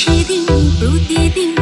是并不一定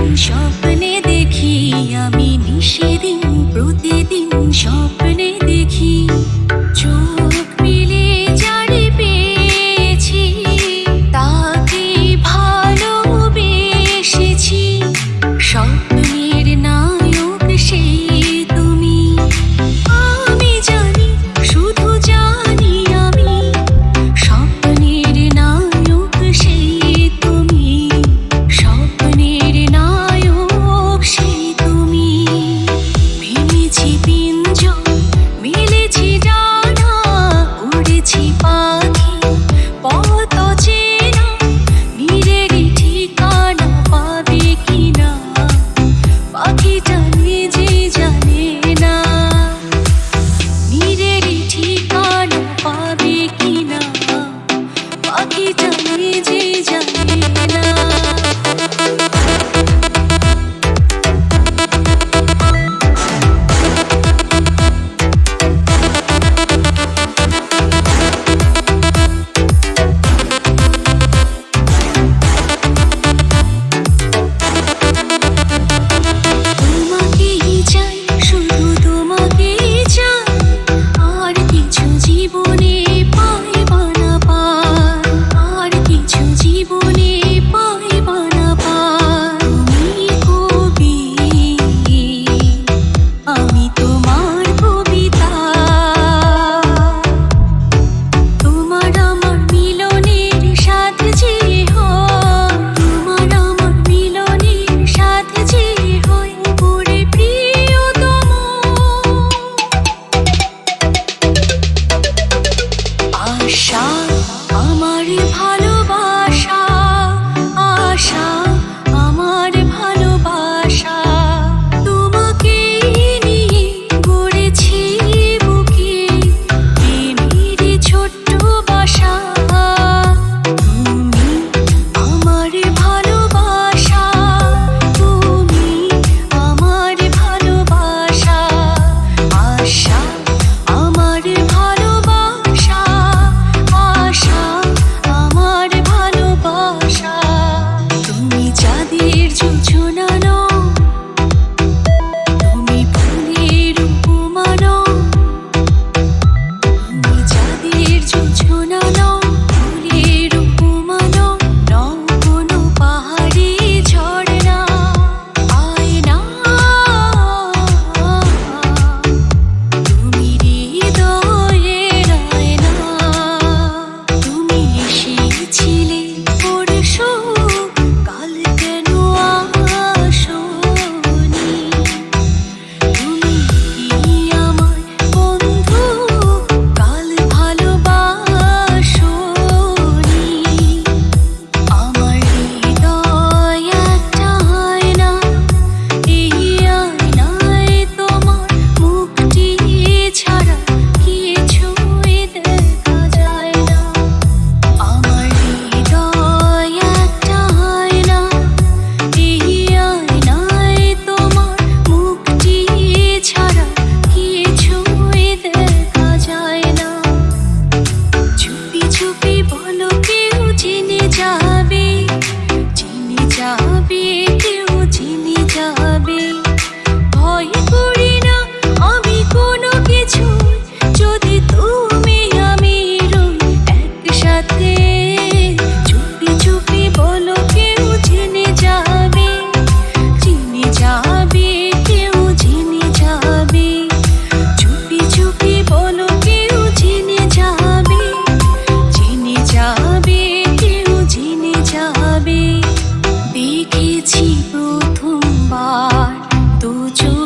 不住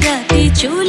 gatito